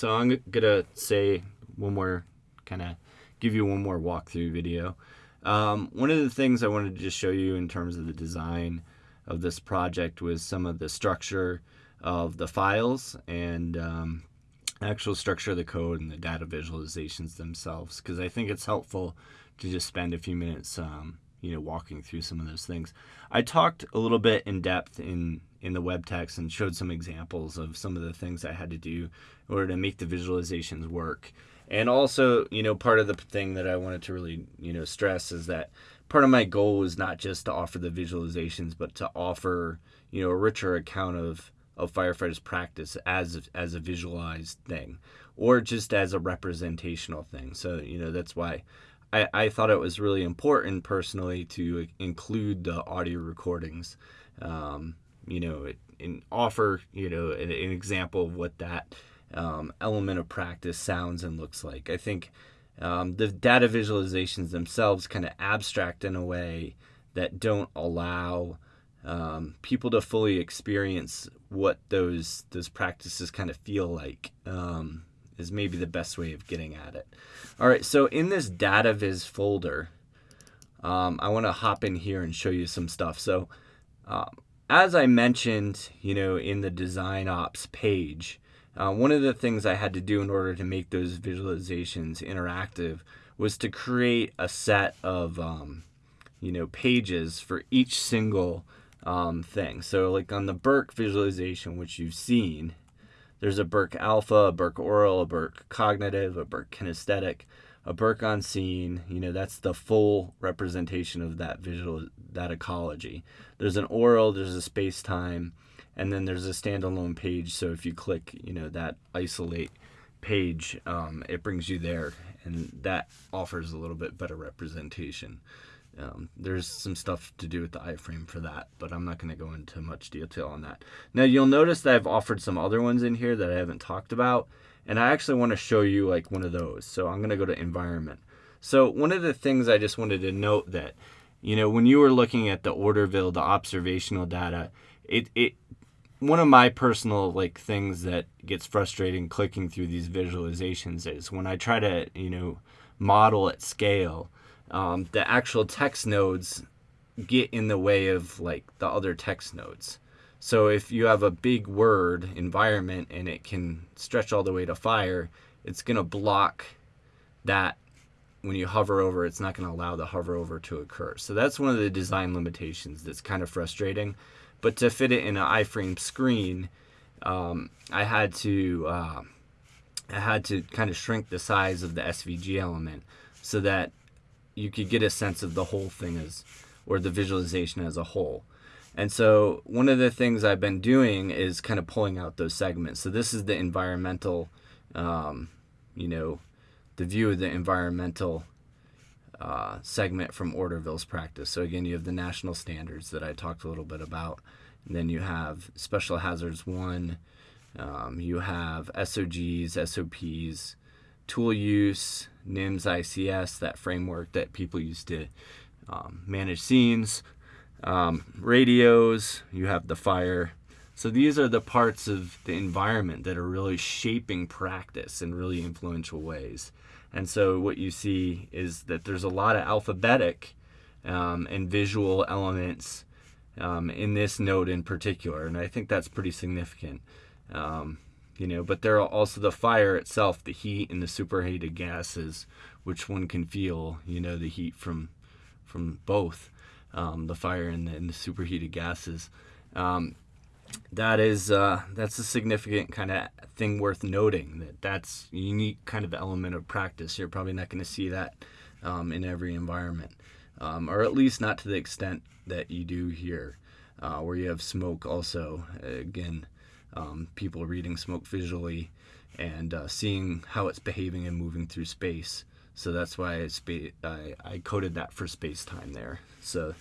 So I'm gonna say one more kind of give you one more walkthrough video. Um, one of the things I wanted to just show you in terms of the design of this project was some of the structure of the files and um, actual structure of the code and the data visualizations themselves because I think it's helpful to just spend a few minutes um, you know walking through some of those things. I talked a little bit in depth in in the web text and showed some examples of some of the things I had to do in order to make the visualizations work. And also, you know, part of the thing that I wanted to really, you know, stress is that part of my goal was not just to offer the visualizations, but to offer, you know, a richer account of of firefighters practice as as a visualized thing or just as a representational thing. So, you know, that's why I, I thought it was really important personally to include the audio recordings, um, you know, and offer, you know, an, an example of what that um, element of practice sounds and looks like. I think um, the data visualizations themselves kind of abstract in a way that don't allow um, people to fully experience what those those practices kind of feel like um, is maybe the best way of getting at it. All right, so in this data viz folder, um, I want to hop in here and show you some stuff. So uh, as I mentioned, you know, in the design ops page, uh, one of the things I had to do in order to make those visualizations interactive was to create a set of, um, you know, pages for each single um, thing. So like on the Burke visualization, which you've seen, there's a Burke alpha, a Burke aural, a Burke cognitive, a Burke kinesthetic, a Burke on scene. You know, that's the full representation of that visual, that ecology. There's an aural, there's a space time, and then there's a standalone page. So if you click, you know, that isolate page, um, it brings you there, and that offers a little bit better representation. Um, there's some stuff to do with the iframe for that, but I'm not going to go into much detail on that. Now you'll notice that I've offered some other ones in here that I haven't talked about, and I actually want to show you like one of those. So I'm going to go to environment. So one of the things I just wanted to note that, you know, when you were looking at the Orderville, the observational data, it, it one of my personal like things that gets frustrating clicking through these visualizations is when I try to, you know, model at scale, um, the actual text nodes get in the way of like the other text nodes. So if you have a big word environment and it can stretch all the way to fire, it's going to block that when you hover over, it's not going to allow the hover over to occur. So that's one of the design limitations that's kind of frustrating. But to fit it in an iframe screen, um, I had to uh, I had to kind of shrink the size of the SVG element so that you could get a sense of the whole thing as, or the visualization as a whole. And so one of the things I've been doing is kind of pulling out those segments. So this is the environmental, um, you know, the view of the environmental uh, segment from Orderville's practice. So again, you have the national standards that I talked a little bit about. And then you have special hazards one. Um, you have SOGs, SOPs, tool use, NIMS ICS, that framework that people use to um, manage scenes, um, radios, you have the fire. So these are the parts of the environment that are really shaping practice in really influential ways. And so what you see is that there's a lot of alphabetic um, and visual elements um, in this note in particular, and I think that's pretty significant. Um, you know but there are also the fire itself the heat and the superheated gases which one can feel you know the heat from from both um, the fire and the, and the superheated gases. Um, that is uh, that's a significant kind of thing worth noting that that's a unique kind of element of practice. You're probably not going to see that um, in every environment um, or at least not to the extent that you do here uh, where you have smoke also again um, people reading smoke visually and uh, seeing how it's behaving and moving through space. So that's why I, I, I coded that for space time there. So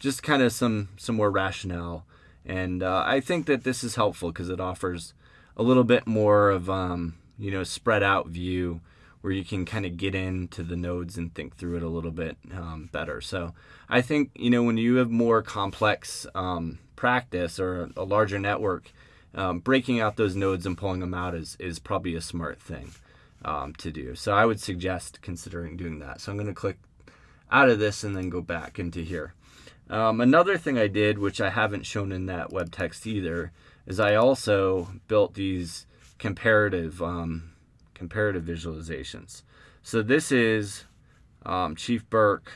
just kind of some some more rationale, and uh, I think that this is helpful because it offers a little bit more of um, you know spread out view where you can kind of get into the nodes and think through it a little bit um, better. So I think you know when you have more complex um, practice or a larger network, um, breaking out those nodes and pulling them out is, is probably a smart thing um, to do. So I would suggest considering doing that. So I'm going to click out of this and then go back into here. Um, another thing I did, which I haven't shown in that web text either, is I also built these comparative um, comparative visualizations. So this is um, Chief Burke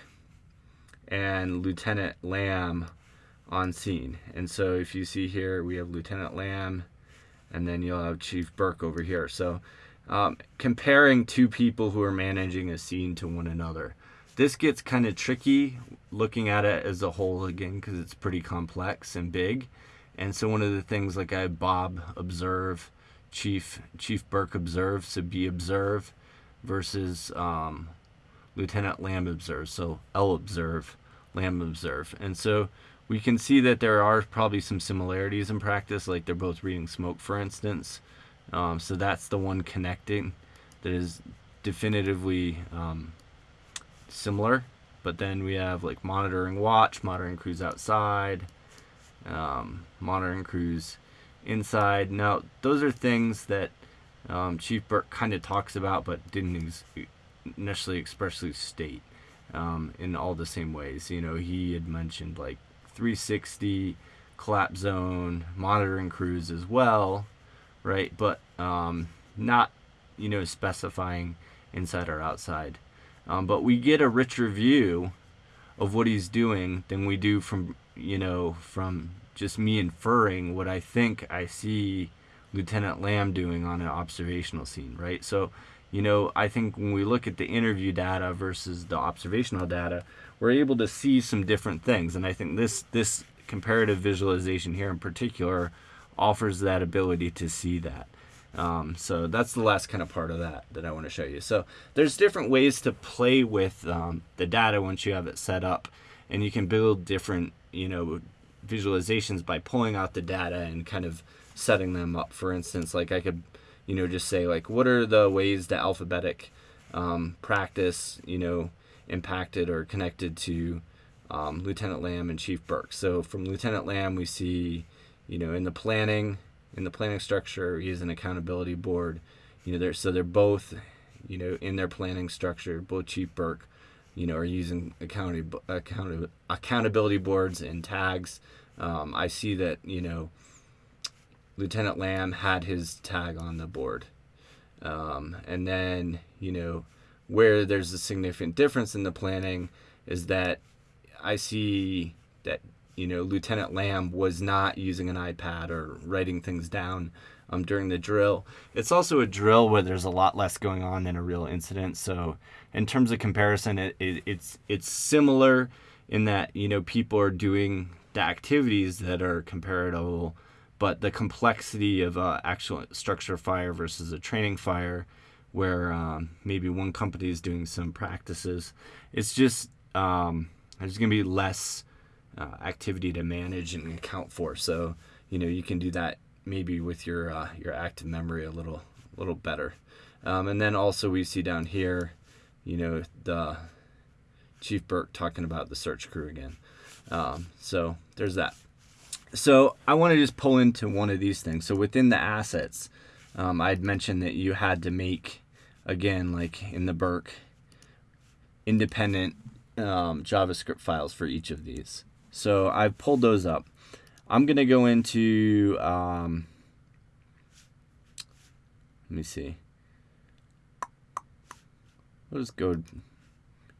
and Lieutenant Lamb on scene. And so if you see here, we have Lieutenant Lamb, and then you'll have Chief Burke over here. So um, comparing two people who are managing a scene to one another. This gets kind of tricky looking at it as a whole again because it's pretty complex and big. And so one of the things like I Bob observe, Chief Chief Burke observe, so be observe versus um, Lieutenant Lamb observe. So L observe, Lamb observe. And so we can see that there are probably some similarities in practice, like they're both reading smoke, for instance. Um, so that's the one connecting that is definitively um, similar. But then we have like monitoring watch, monitoring crews outside, um, monitoring crews inside. Now, those are things that um, Chief Burke kind of talks about, but didn't ex- necessarily expressly state um, in all the same ways. You know, he had mentioned like 360 collapse zone monitoring crews as well, right? But um, not, you know, specifying inside or outside. Um, but we get a richer view of what he's doing than we do from, you know, from just me inferring what I think I see Lieutenant Lamb doing on an observational scene, right? So, you know, I think when we look at the interview data versus the observational data, we're able to see some different things. And I think this this comparative visualization here in particular offers that ability to see that. Um, so that's the last kind of part of that that I want to show you. So there's different ways to play with um, the data once you have it set up, and you can build different, you know, visualizations by pulling out the data and kind of setting them up. For instance, like I could, you know, just say like, what are the ways that alphabetic um, practice, you know, impacted or connected to um, Lieutenant Lamb and Chief Burke. So from Lieutenant Lamb, we see, you know, in the planning, in the planning structure, he has an accountability board. You know, they're, so they're both, you know, in their planning structure, both Chief Burke, you know, are using account, account, accountability boards and tags. Um, I see that, you know, Lieutenant Lamb had his tag on the board. Um, and then, you know, where there's a significant difference in the planning is that I see that you know Lieutenant Lamb was not using an iPad or writing things down um, during the drill. It's also a drill where there's a lot less going on than a real incident. So in terms of comparison, it, it, it's it's similar in that you know people are doing the activities that are comparable, but the complexity of uh, actual structure fire versus a training fire where um, maybe one company is doing some practices. It's just um, there's going to be less uh, activity to manage and account for. So you know you can do that maybe with your uh, your active memory a little a little better. Um, and then also we see down here, you know the Chief Burke talking about the search crew again. Um, so there's that. So I want to just pull into one of these things. So within the assets, um, I'd mentioned that you had to make, again, like in the Burke, independent um, JavaScript files for each of these. So I've pulled those up. I'm going to go into, um, let me see. We'll just go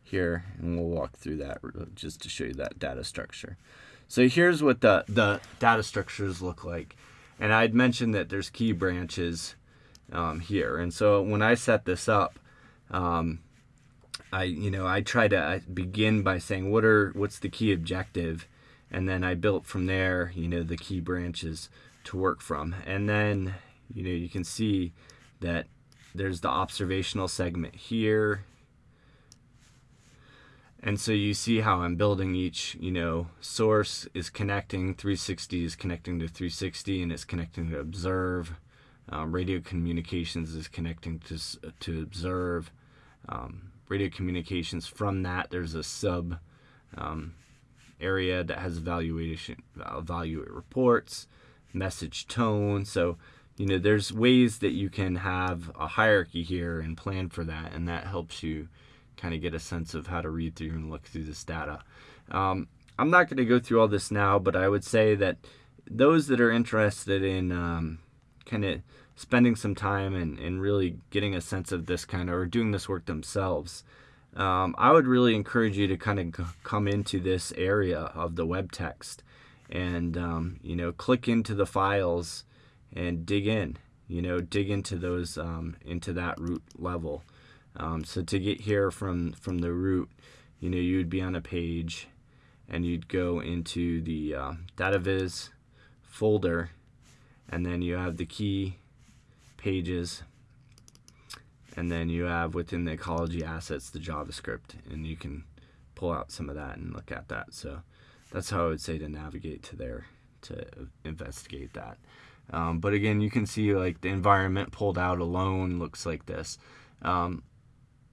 here and we'll walk through that just to show you that data structure. So here's what the, the data structures look like. And I'd mentioned that there's key branches um, here. And so when I set this up, um, I you know I try to begin by saying what are what's the key objective, and then I built from there you know the key branches to work from, and then you know you can see that there's the observational segment here. And so you see how I'm building each, you know, source is connecting, 360 is connecting to 360 and it's connecting to observe. Um, radio communications is connecting to, to observe. Um, radio communications from that, there's a sub um, area that has evaluation, evaluate reports. message tone. So, you know, there's ways that you can have a hierarchy here and plan for that, and that helps you kind of get a sense of how to read through and look through this data. Um, I'm not going to go through all this now, but I would say that those that are interested in um, kind of spending some time and, and really getting a sense of this kind of or doing this work themselves, um, I would really encourage you to kind of come into this area of the web text and um, you know click into the files and dig in you know dig into those um, into that root level um, so to get here from from the root you know you'd be on a page and you'd go into the uh, DataViz folder and then you have the key pages and then you have within the ecology assets the JavaScript and you can pull out some of that and look at that so that's how I would say to navigate to there to investigate that. Um, but again, you can see like the environment pulled out alone looks like this. Um,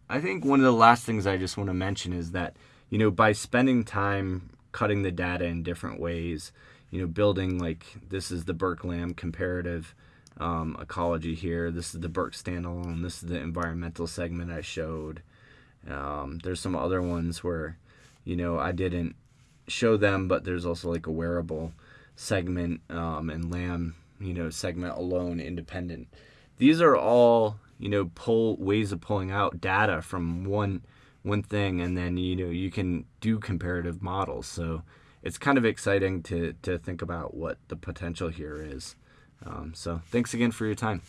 I think one of the last things I just want to mention is that, you know, by spending time cutting the data in different ways, you know, building like this is the Burke-Lamb comparative um, ecology here. This is the BERC standalone. This is the environmental segment I showed. Um, there's some other ones where, you know, I didn't show them, but there's also like a wearable segment um, and lamb, you know, segment alone, independent. These are all you know pull ways of pulling out data from one one thing, and then you know you can do comparative models. So it's kind of exciting to to think about what the potential here is. Um, so thanks again for your time.